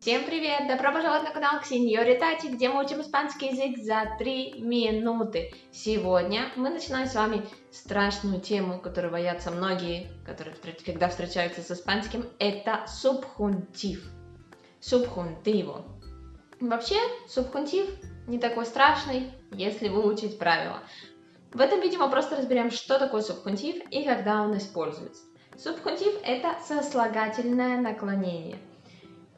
Всем привет! Добро пожаловать на канал Ксеньори Тати, где мы учим испанский язык за 3 минуты. Сегодня мы начинаем с вами страшную тему, которую боятся многие, которые когда встречаются с испанским. Это субхунтив. Субхунтиво. Вообще, субхунтив не такой страшный, если выучить правила. В этом видео мы просто разберем, что такое субхунтив и когда он используется. Субхунтив – это сослагательное наклонение –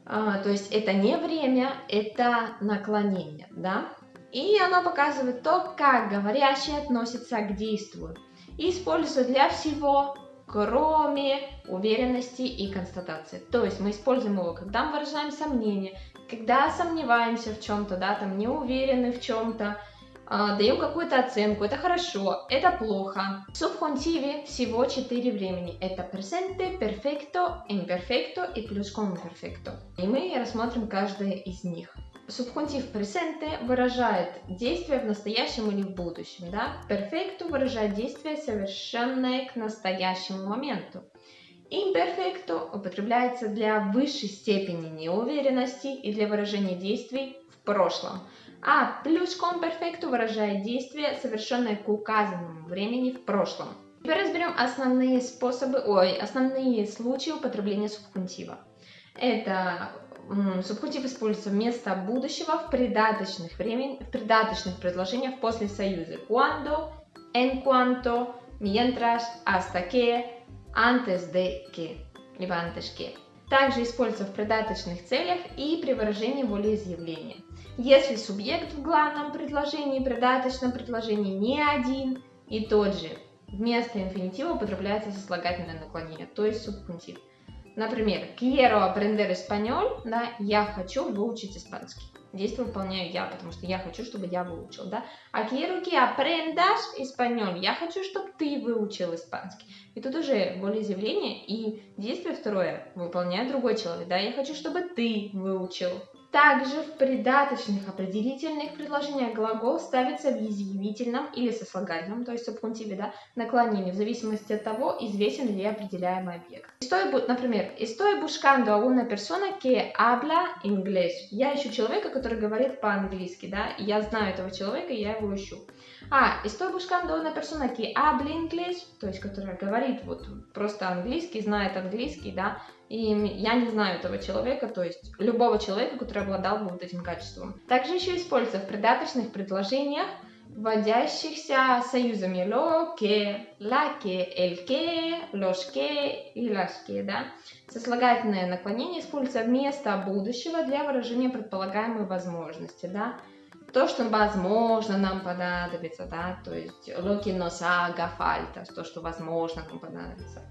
а, то есть это не время, это наклонение, да? И оно показывает то, как говорящий относится к действию. И используется для всего, кроме уверенности и констатации. То есть мы используем его, когда мы выражаем сомнение, когда сомневаемся в чем-то, да, там не уверены в чем-то, даем какую-то оценку, это хорошо, это плохо. В субхунтиве всего 4 времени. Это presente, perfecto, imperfecto и плюс perfecto. И мы рассмотрим каждое из них. Субхунтив presente выражает действие в настоящем или в будущем. Да? Perfecto выражает действие, совершенное к настоящему моменту. Imperfecto употребляется для высшей степени неуверенности и для выражения действий в прошлом а плюс комперфекту выражает действие, совершенное к указанному времени в прошлом. Теперь разберем основные способы, ой, основные случаи употребления субхунтива. Это субхунтив используется вместо будущего в придаточных, времен, в придаточных предложениях после союза cuando, en cuanto, mientras, hasta que, antes de que, либо antes que. Также используется в придаточных целях и при выражении волеизъявления. Если субъект в главном предложении и придаточном предложении не один и тот же, вместо инфинитива употребляется сослагательное наклонение, то есть субхунтив. Например, quiero aprender español, да, я хочу выучить испанский. Действие выполняю я, потому что я хочу, чтобы я выучил, да. А quiero que aprendas español, я хочу, чтобы ты выучил испанский. И тут уже волеизъявление и действие второе выполняет другой человек, да. Я хочу, чтобы ты выучил также в придаточных определительных предложениях глагол ставится в изъявительном или сослагательном, то есть субхунтиве, да, наклонении, в зависимости от того, известен ли определяемый объект. Estoy, например, estoy buscando a una persona que habla inglés. Я ищу человека, который говорит по-английски, да, я знаю этого человека, я его ищу. А, estoy buscando una persona que habla inglés, то есть которая говорит вот просто английский, знает английский, да, и я не знаю этого человека, то есть любого человека, который обладал бы вот этим качеством. Также еще используется в придаточных предложениях, вводящихся союзами lo, que, la, que, el que, los que и las que, да. Сослагательное наклонение используется вместо будущего для выражения предполагаемой возможности, да. То, что возможно нам понадобится, да, то есть nos haga falta, то, что возможно нам понадобится.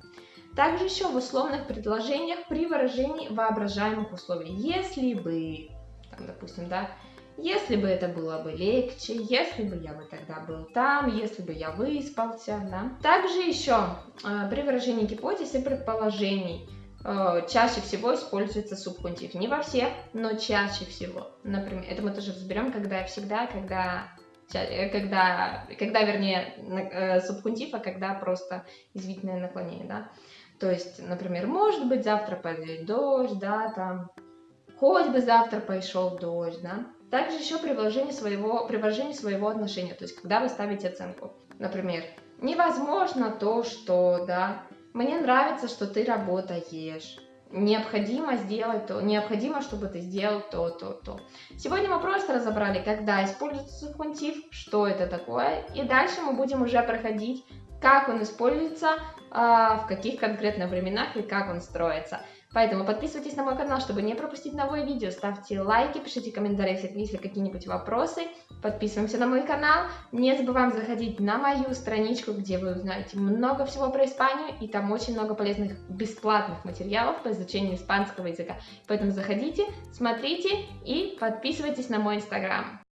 Также еще в условных предложениях при выражении воображаемых условий. Если бы, там, допустим, да, если бы это было бы легче, если бы я бы тогда был там, если бы я выспался, да. Также еще э, при выражении гипотез и предположений э, чаще всего используется субхунтив. Не во всех, но чаще всего. Например, это мы тоже разберем, когда всегда, когда э, когда, когда вернее, э, субхунтив, а когда просто извительное наклонение, да. То есть, например, может быть, завтра пойдет дождь, да, там, хоть бы завтра пошел дождь, да. Также еще при вложении своего, при вложении своего отношения, то есть, когда вы ставите оценку. Например, невозможно то, что, да, мне нравится, что ты работаешь, необходимо сделать то, необходимо, чтобы ты сделал то, то, то. Сегодня мы просто разобрали, когда используется субхунтив, что это такое, и дальше мы будем уже проходить, как он используется а, в каких конкретно временах и как он строится. Поэтому подписывайтесь на мой канал, чтобы не пропустить новые видео, ставьте лайки, пишите комментарии, если какие-нибудь вопросы, подписываемся на мой канал, не забываем заходить на мою страничку, где вы узнаете много всего про Испанию, и там очень много полезных бесплатных материалов по изучению испанского языка. Поэтому заходите, смотрите и подписывайтесь на мой инстаграм.